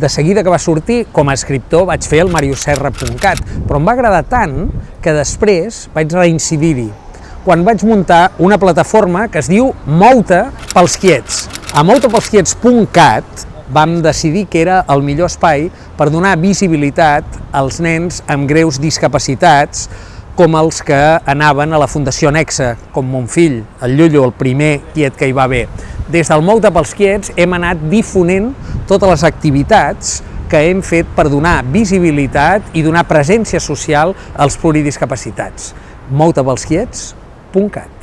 De seguida que va sortir, com a escriptor, vaig fer el mariuserra.cat, però em va agradar tant que després vaig reincidir-hi quan vaig muntar una plataforma que es diu Mouta pels quiets. A moutapelsquiets.cat vam decidir que era el millor espai per donar visibilitat als nens amb greus discapacitats com els que anaven a la Fundació Nexa, com mon fill, el Llullo, el primer quiet que hi va haver. Des del Mouta pels quiets hem anat difonent totes les activitats que hem fet per donar visibilitat i donar presència social als pluridiscapacitats. moutapelsquiets.cat